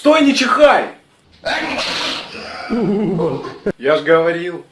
Стой, не чихай! Я ж говорил.